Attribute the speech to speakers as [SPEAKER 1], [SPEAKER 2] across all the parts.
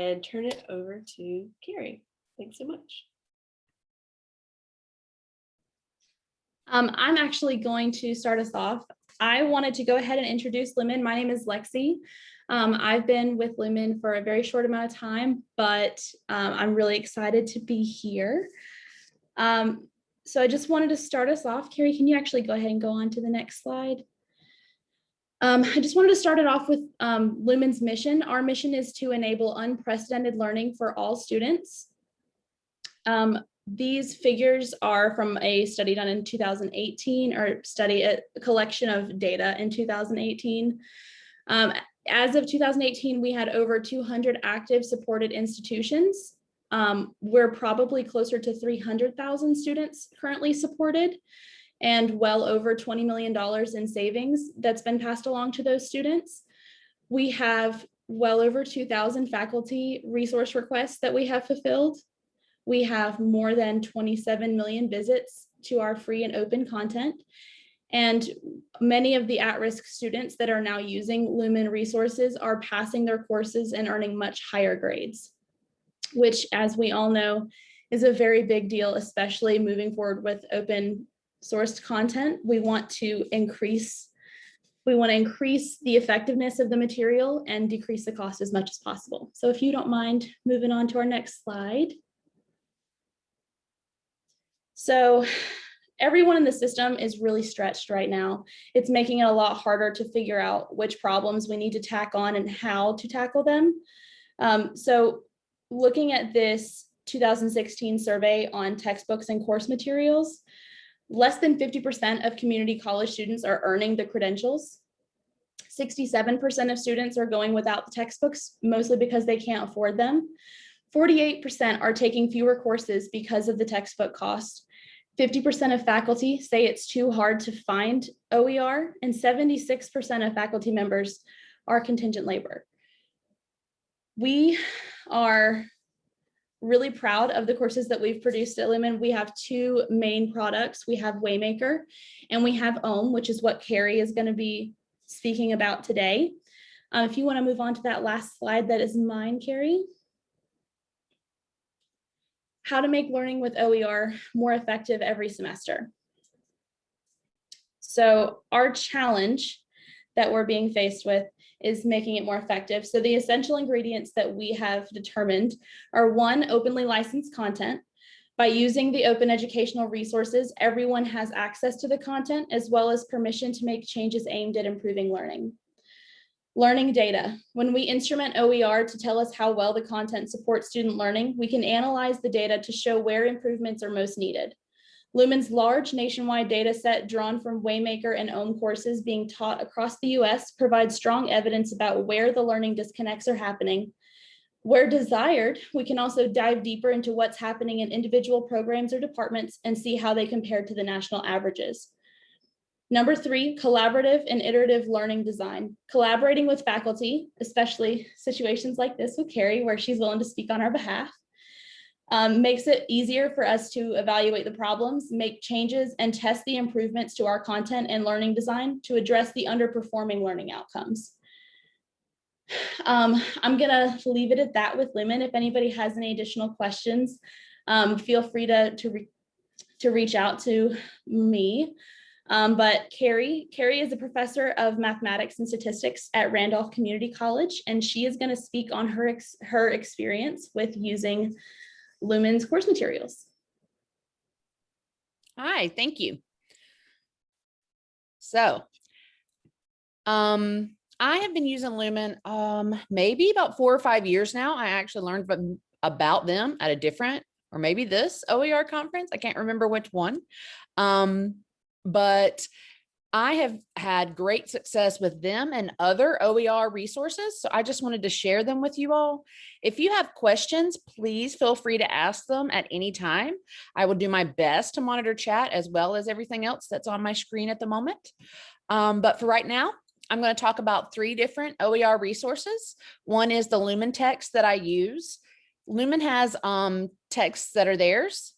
[SPEAKER 1] and turn it over to Carrie. Thanks so much.
[SPEAKER 2] Um, I'm actually going to start us off. I wanted to go ahead and introduce Lumen. My name is Lexi. Um, I've been with Lumen for a very short amount of time, but um, I'm really excited to be here. Um, so I just wanted to start us off. Carrie, can you actually go ahead and go on to the next slide? Um, I just wanted to start it off with um, Lumen's mission. Our mission is to enable unprecedented learning for all students. Um, these figures are from a study done in 2018 or study a collection of data in 2018. Um, as of 2018, we had over 200 active supported institutions. Um, we're probably closer to 300,000 students currently supported and well over $20 million in savings that's been passed along to those students. We have well over 2,000 faculty resource requests that we have fulfilled. We have more than 27 million visits to our free and open content. And many of the at-risk students that are now using Lumen resources are passing their courses and earning much higher grades, which as we all know is a very big deal, especially moving forward with open sourced content. We want to increase we want to increase the effectiveness of the material and decrease the cost as much as possible. So if you don't mind moving on to our next slide. So everyone in the system is really stretched right now. It's making it a lot harder to figure out which problems we need to tack on and how to tackle them. Um, so looking at this 2016 survey on textbooks and course materials, less than 50% of community college students are earning the credentials. 67% of students are going without the textbooks, mostly because they can't afford them. 48% are taking fewer courses because of the textbook cost. 50% of faculty say it's too hard to find OER, and 76% of faculty members are contingent labor. We are really proud of the courses that we've produced at Lumen. We have two main products. We have Waymaker and we have OHM, which is what Carrie is going to be speaking about today. Uh, if you want to move on to that last slide, that is mine, Carrie. How to make learning with OER more effective every semester. So our challenge that we're being faced with is making it more effective. So the essential ingredients that we have determined are one, openly licensed content. By using the open educational resources, everyone has access to the content as well as permission to make changes aimed at improving learning. Learning data. When we instrument OER to tell us how well the content supports student learning, we can analyze the data to show where improvements are most needed. Lumen's large nationwide data set drawn from Waymaker and OHM courses being taught across the US provides strong evidence about where the learning disconnects are happening. Where desired, we can also dive deeper into what's happening in individual programs or departments and see how they compare to the national averages. Number three, collaborative and iterative learning design. Collaborating with faculty, especially situations like this with Carrie, where she's willing to speak on our behalf, um, makes it easier for us to evaluate the problems, make changes, and test the improvements to our content and learning design to address the underperforming learning outcomes. Um, I'm gonna leave it at that with Lumen. If anybody has any additional questions, um, feel free to, to, re to reach out to me. Um, but Carrie, Carrie is a professor of mathematics and statistics at Randolph Community College, and she is going to speak on her, ex her experience with using Lumen's course materials.
[SPEAKER 3] Hi, thank you. So, um, I have been using Lumen um, maybe about four or five years now. I actually learned about them at a different, or maybe this OER conference. I can't remember which one. Um, but I have had great success with them and other OER resources. So I just wanted to share them with you all. If you have questions, please feel free to ask them at any time. I will do my best to monitor chat as well as everything else that's on my screen at the moment. Um, but for right now, I'm going to talk about three different OER resources. One is the Lumen text that I use. Lumen has um, texts that are theirs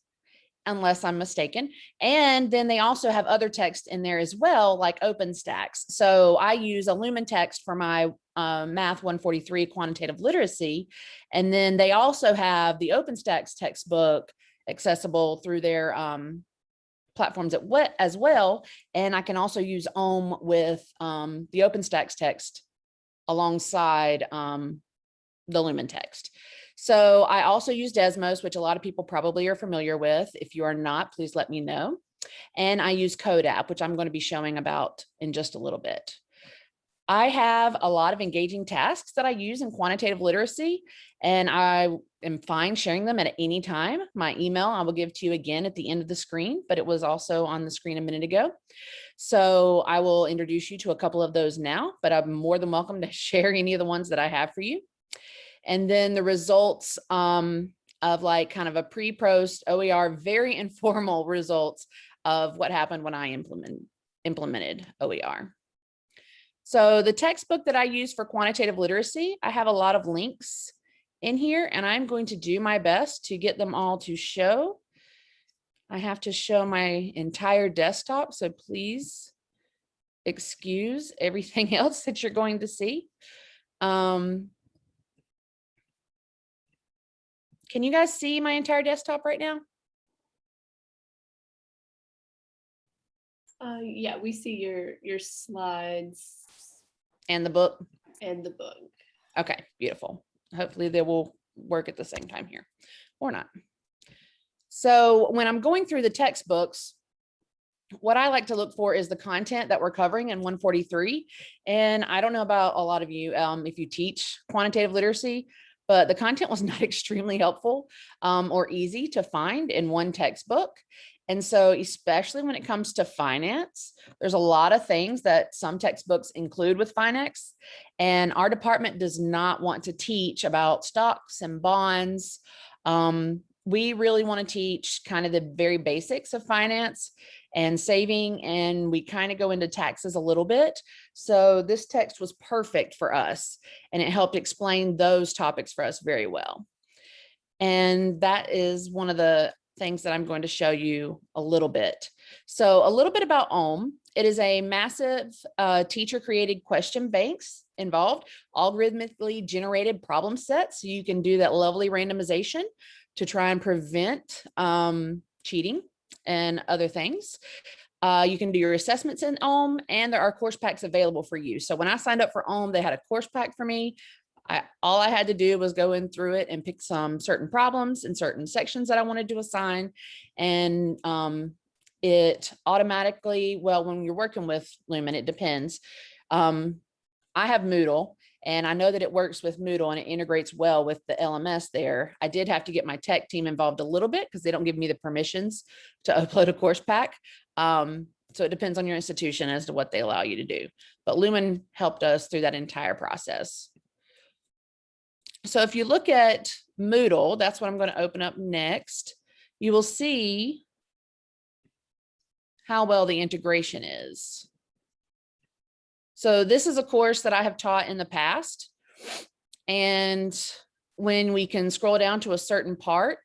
[SPEAKER 3] unless I'm mistaken. And then they also have other text in there as well, like OpenStax. So I use a Lumen text for my uh, Math 143 Quantitative Literacy. And then they also have the OpenStax textbook accessible through their um, platforms at wet as well. And I can also use OHM with um, the OpenStax text alongside um, the Lumen text. So I also use Desmos, which a lot of people probably are familiar with. If you are not, please let me know. And I use CODAP, which I'm going to be showing about in just a little bit. I have a lot of engaging tasks that I use in quantitative literacy, and I am fine sharing them at any time. My email I will give to you again at the end of the screen, but it was also on the screen a minute ago. So I will introduce you to a couple of those now, but I'm more than welcome to share any of the ones that I have for you. And then the results um, of like kind of a pre-post OER, very informal results of what happened when I implement, implemented OER. So the textbook that I use for quantitative literacy, I have a lot of links in here and I'm going to do my best to get them all to show. I have to show my entire desktop, so please excuse everything else that you're going to see. Um, can you guys see my entire desktop right now?
[SPEAKER 1] Uh, yeah, we see your, your slides
[SPEAKER 3] And the book?
[SPEAKER 1] and the book.
[SPEAKER 3] Okay, beautiful. Hopefully they will work at the same time here or not. So when I'm going through the textbooks, what I like to look for is the content that we're covering in 143. And I don't know about a lot of you, um, if you teach quantitative literacy, but the content was not extremely helpful um, or easy to find in one textbook. And so especially when it comes to finance, there's a lot of things that some textbooks include with finance. And our department does not want to teach about stocks and bonds. Um, we really want to teach kind of the very basics of finance and saving, and we kind of go into taxes a little bit. So this text was perfect for us, and it helped explain those topics for us very well. And that is one of the things that I'm going to show you a little bit. So a little bit about OHM. It is a massive uh, teacher created question banks involved, algorithmically generated problem sets. So you can do that lovely randomization to try and prevent um, cheating and other things. Uh, you can do your assessments in OHM and there are course packs available for you. So when I signed up for OHM, they had a course pack for me. I, all I had to do was go in through it and pick some certain problems and certain sections that I wanted to assign. And um, it automatically, well, when you're working with Lumen, it depends. Um, I have Moodle and I know that it works with Moodle and it integrates well with the LMS there. I did have to get my tech team involved a little bit because they don't give me the permissions to upload a course pack. Um, so it depends on your institution as to what they allow you to do. But Lumen helped us through that entire process. So if you look at Moodle, that's what I'm going to open up next. You will see how well the integration is. So this is a course that I have taught in the past. And when we can scroll down to a certain part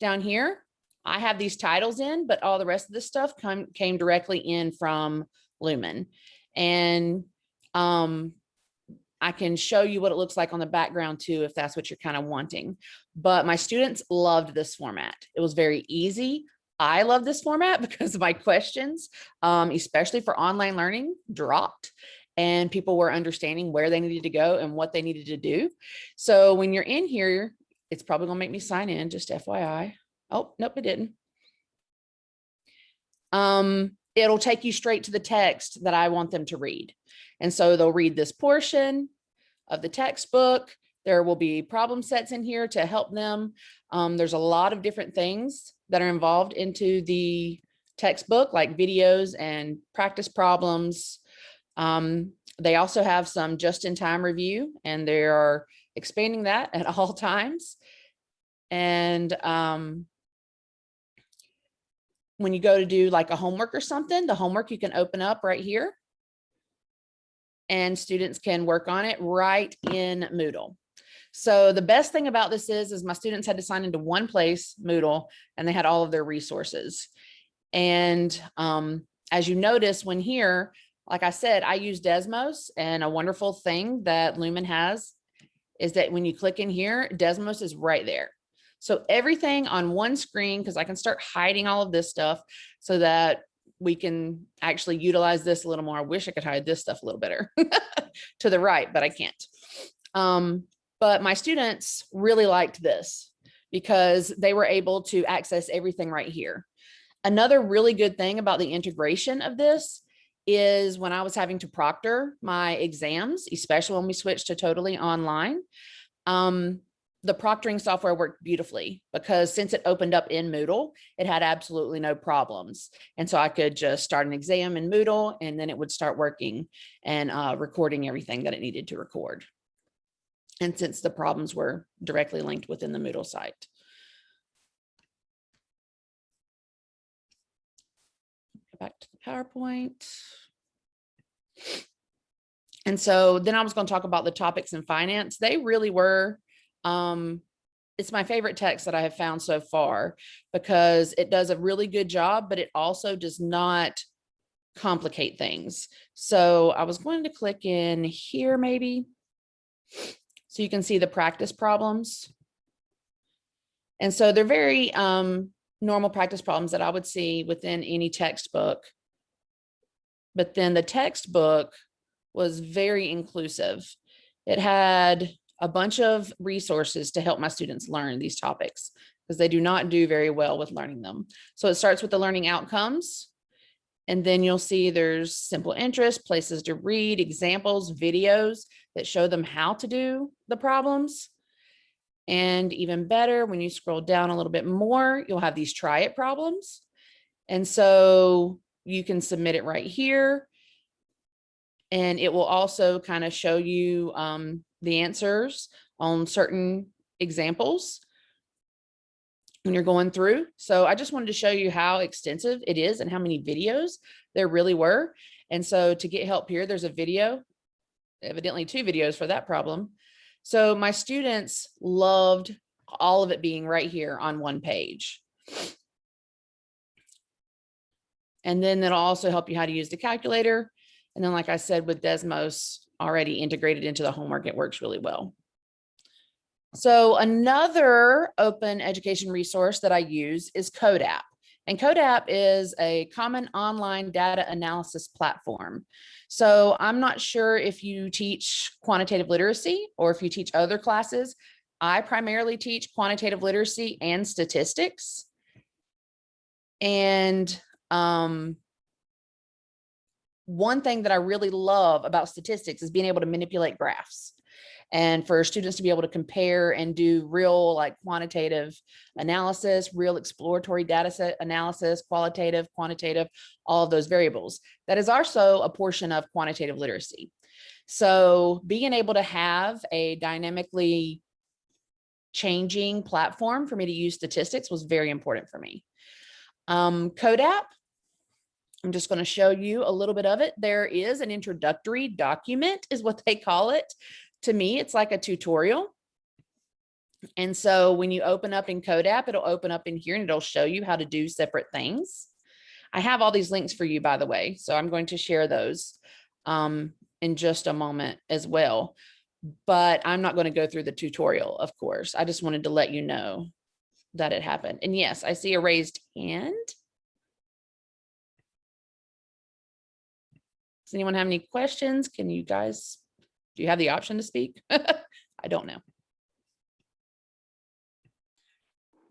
[SPEAKER 3] down here, I have these titles in, but all the rest of this stuff come, came directly in from Lumen. And um, I can show you what it looks like on the background too, if that's what you're kind of wanting. But my students loved this format. It was very easy. I love this format because my questions, um, especially for online learning, dropped and people were understanding where they needed to go and what they needed to do. So when you're in here, it's probably gonna make me sign in, just FYI. Oh, nope, it didn't. Um, it'll take you straight to the text that I want them to read. And so they'll read this portion of the textbook. There will be problem sets in here to help them. Um, there's a lot of different things that are involved into the textbook, like videos and practice problems. Um, they also have some just-in-time review, and they are expanding that at all times. And um, when you go to do like a homework or something, the homework you can open up right here and students can work on it right in Moodle. So the best thing about this is, is my students had to sign into one place, Moodle, and they had all of their resources. And um, as you notice when here, like I said, I use Desmos and a wonderful thing that Lumen has is that when you click in here, Desmos is right there. So everything on one screen, because I can start hiding all of this stuff so that we can actually utilize this a little more. I wish I could hide this stuff a little better to the right, but I can't. Um, but my students really liked this because they were able to access everything right here. Another really good thing about the integration of this is when I was having to proctor my exams, especially when we switched to totally online, um, the proctoring software worked beautifully because since it opened up in Moodle, it had absolutely no problems. And so I could just start an exam in Moodle and then it would start working and uh, recording everything that it needed to record. And since the problems were directly linked within the Moodle site. Back to the PowerPoint. And so then I was going to talk about the topics in finance. They really were um, it's my favorite text that I have found so far because it does a really good job, but it also does not complicate things. So I was going to click in here maybe. So you can see the practice problems. And so they're very um, normal practice problems that I would see within any textbook. But then the textbook was very inclusive. It had a bunch of resources to help my students learn these topics because they do not do very well with learning them. So it starts with the learning outcomes. And then you'll see there's simple interest, places to read, examples, videos that show them how to do the problems. And even better, when you scroll down a little bit more, you'll have these try it problems. And so you can submit it right here. And it will also kind of show you um, the answers on certain examples when you're going through. So I just wanted to show you how extensive it is and how many videos there really were. And so to get help here, there's a video, evidently two videos for that problem. So my students loved all of it being right here on one page. And then that'll also help you how to use the calculator. And then, like I said, with Desmos already integrated into the homework, it works really well. So another open education resource that I use is CODAP. And CODAP is a common online data analysis platform. So I'm not sure if you teach quantitative literacy or if you teach other classes. I primarily teach quantitative literacy and statistics. And um, one thing that I really love about statistics is being able to manipulate graphs and for students to be able to compare and do real like quantitative analysis, real exploratory data set analysis, qualitative, quantitative, all of those variables. That is also a portion of quantitative literacy. So being able to have a dynamically changing platform for me to use statistics was very important for me. Um, CODAP I'm just going to show you a little bit of it. There is an introductory document is what they call it. To me, it's like a tutorial. And so when you open up in CODAP, it'll open up in here and it'll show you how to do separate things. I have all these links for you, by the way, so I'm going to share those um, in just a moment as well. But I'm not going to go through the tutorial, of course. I just wanted to let you know that it happened. And yes, I see a raised hand. Does anyone have any questions? Can you guys, do you have the option to speak? I don't know.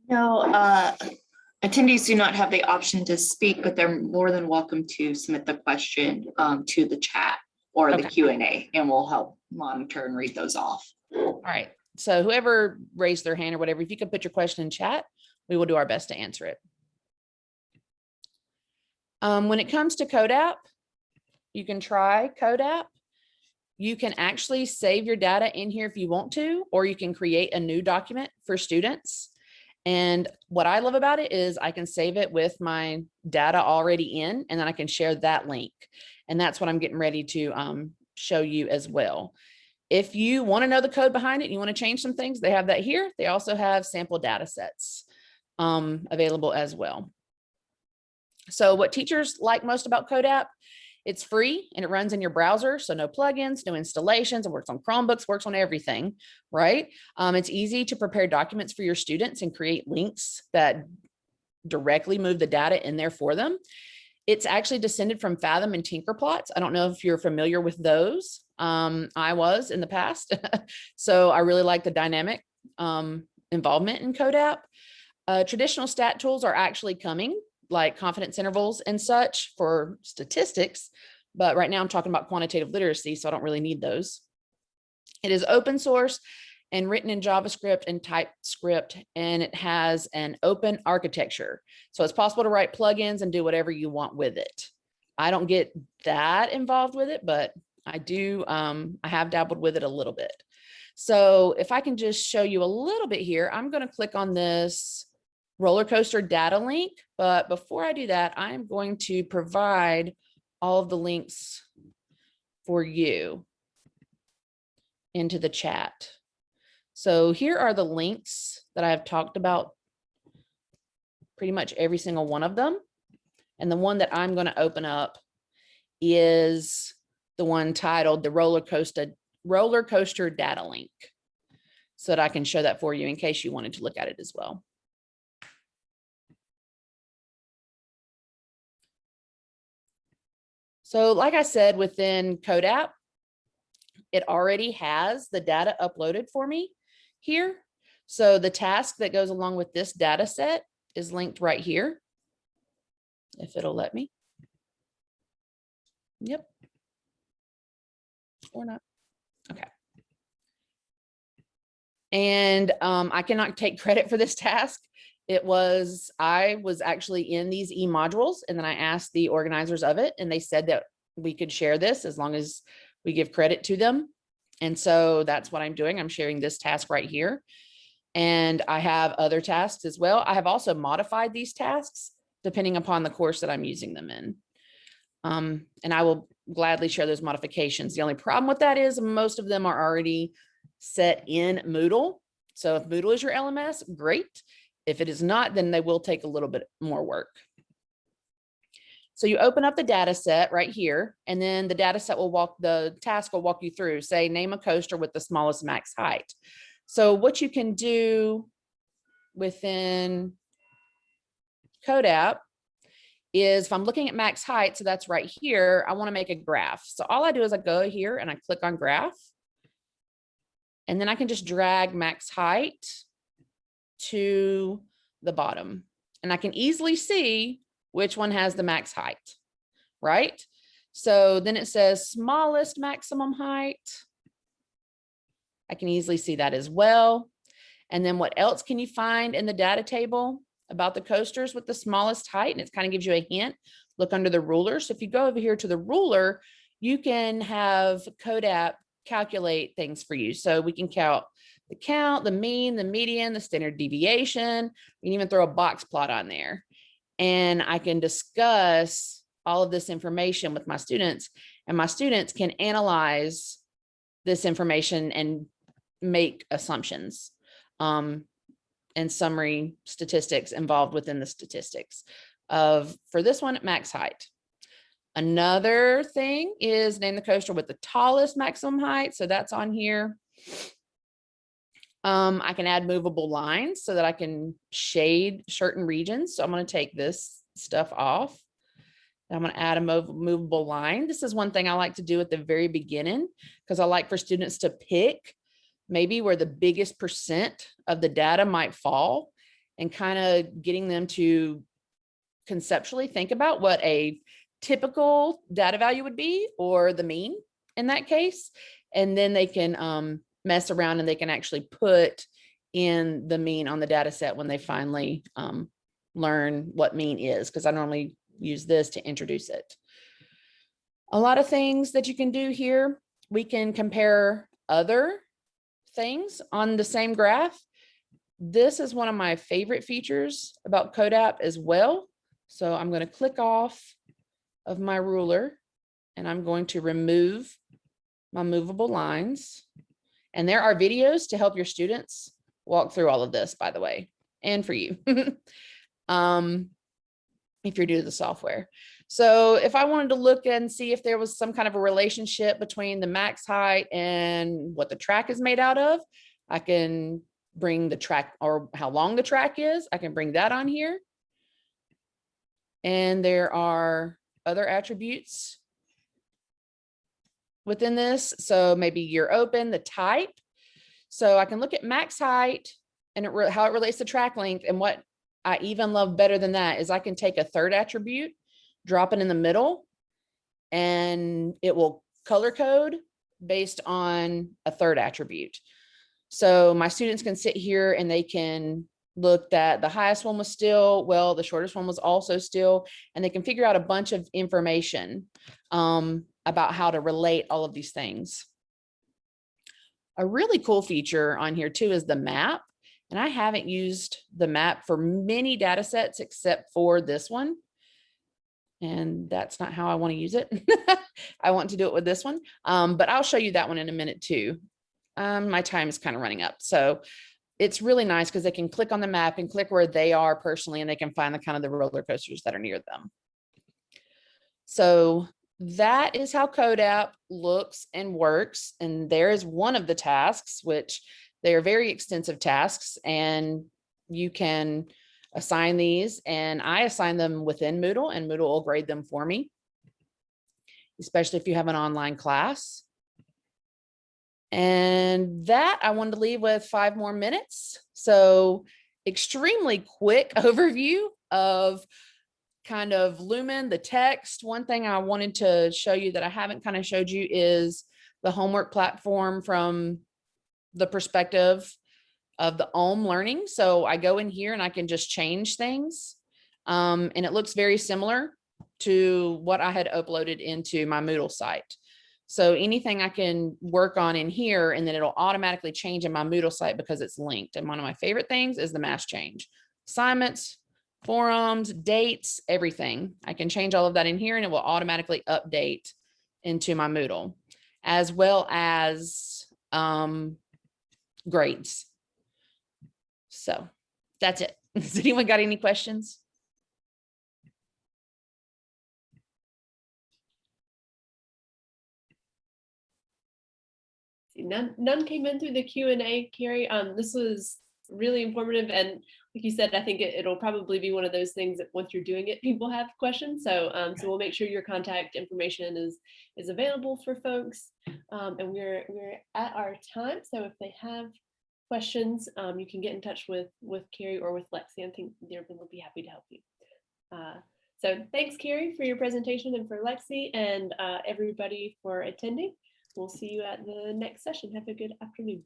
[SPEAKER 4] No, uh, attendees do not have the option to speak, but they're more than welcome to submit the question um, to the chat or the Q and A, and we'll help monitor and read those off.
[SPEAKER 3] All right. So whoever raised their hand or whatever, if you could put your question in chat, we will do our best to answer it. Um, when it comes to CODAP, you can try CODAP. You can actually save your data in here if you want to, or you can create a new document for students. And what I love about it is I can save it with my data already in, and then I can share that link. And that's what I'm getting ready to um, show you as well. If you want to know the code behind it, you want to change some things, they have that here. They also have sample data sets um, available as well. So what teachers like most about CODAP It's free and it runs in your browser, so no plugins, no installations. It works on Chromebooks, works on everything, right? Um, it's easy to prepare documents for your students and create links that directly move the data in there for them. It's actually descended from Fathom and Tinkerplots. I don't know if you're familiar with those. Um, I was in the past. so I really like the dynamic um, involvement in CODAP. Uh, traditional stat tools are actually coming like confidence intervals and such for statistics. But right now I'm talking about quantitative literacy, so I don't really need those. It is open source and written in JavaScript and TypeScript, and it has an open architecture. So it's possible to write plugins and do whatever you want with it. I don't get that involved with it, but I do, um, I have dabbled with it a little bit. So if I can just show you a little bit here, I'm going to click on this roller coaster data link. But before I do that, I'm going to provide all of the links for you into the chat. So here are the links that I've talked about pretty much every single one of them. And the one that I'm going to open up is the one titled the roller coaster roller coaster data link so that I can show that for you in case you wanted to look at it as well. So like I said, within CODAP, it already has the data uploaded for me here. So the task that goes along with this data set is linked right here. If it'll let me. Yep. Or not. Okay. And um, I cannot take credit for this task. It was, I was actually in these e modules and then I asked the organizers of it and they said that we could share this as long as we give credit to them. And so that's what I'm doing. I'm sharing this task right here. And I have other tasks as well. I have also modified these tasks depending upon the course that I'm using them in. Um, and I will gladly share those modifications. The only problem with that is most of them are already set in Moodle. So if Moodle is your LMS, great. If it is not, then they will take a little bit more work. So you open up the data set right here, and then the data set will walk, the task will walk you through, say, name a coaster with the smallest max height. So what you can do within CODAP is if I'm looking at max height, so that's right here, I want to make a graph. So all I do is I go here and I click on graph. And then I can just drag max height to the bottom. And I can easily see which one has the max height, right? So then it says smallest maximum height. I can easily see that as well. And then what else can you find in the data table about the coasters with the smallest height? And it kind of gives you a hint. Look under the ruler. So if you go over here to the ruler, you can have CODAP calculate things for you. So we can count the count, the mean, the median, the standard deviation. We can even throw a box plot on there. And I can discuss all of this information with my students and my students can analyze this information and make assumptions um, and summary statistics involved within the statistics of, for this one, max height. Another thing is name the coaster with the tallest maximum height. So that's on here. Um, I can add movable lines so that I can shade certain regions. So I'm going to take this stuff off. I'm going to add a mov movable line. This is one thing I like to do at the very beginning because I like for students to pick maybe where the biggest percent of the data might fall and kind of getting them to conceptually think about what a typical data value would be or the mean in that case. And then they can um, mess around and they can actually put in the mean on the data set when they finally um, learn what mean is, because I normally use this to introduce it. A lot of things that you can do here. We can compare other things on the same graph. This is one of my favorite features about CODAP as well. So I'm going to click off of my ruler and I'm going to remove my movable lines. And there are videos to help your students walk through all of this, by the way, and for you. um, if you're new to the software. So if I wanted to look and see if there was some kind of a relationship between the max height and what the track is made out of, I can bring the track or how long the track is. I can bring that on here. And there are other attributes within this. So maybe year open, the type. So I can look at max height and it how it relates to track length. And what I even love better than that is I can take a third attribute, drop it in the middle, and it will color code based on a third attribute. So my students can sit here and they can look that the highest one was still, well, the shortest one was also still, and they can figure out a bunch of information um, about how to relate all of these things. A really cool feature on here too is the map. And I haven't used the map for many data sets except for this one. And that's not how I want to use it. I want to do it with this one. Um, but I'll show you that one in a minute too. Um, my time is kind of running up. So it's really nice because they can click on the map and click where they are personally and they can find the kind of the roller coasters that are near them. So that is how CODAP looks and works. And there is one of the tasks, which they are very extensive tasks and you can assign these and I assign them within Moodle and Moodle will grade them for me, especially if you have an online class. And that I wanted to leave with five more minutes. So extremely quick overview of kind of Lumen, the text. One thing I wanted to show you that I haven't kind of showed you is the homework platform from the perspective of the OHM learning. So I go in here and I can just change things. Um, and it looks very similar to what I had uploaded into my Moodle site. So anything I can work on in here and then it'll automatically change in my Moodle site because it's linked. And one of my favorite things is the mass change. Assignments, forums, dates, everything. I can change all of that in here and it will automatically update into my Moodle as well as um, grades. So that's it. Has anyone got any questions?
[SPEAKER 1] None, none came in through the Q and A, Carrie. Um, this was really informative and like you said, I think it, it'll probably be one of those things that once you're doing it, people have questions. So, um, so we'll make sure your contact information is, is available for folks. Um, and we're, we're at our time. So if they have questions, um, you can get in touch with, with Carrie or with Lexi. I think they'll be happy to help you. Uh, so thanks, Carrie, for your presentation and for Lexi and uh, everybody for attending. We'll see you at the next session. Have a good afternoon.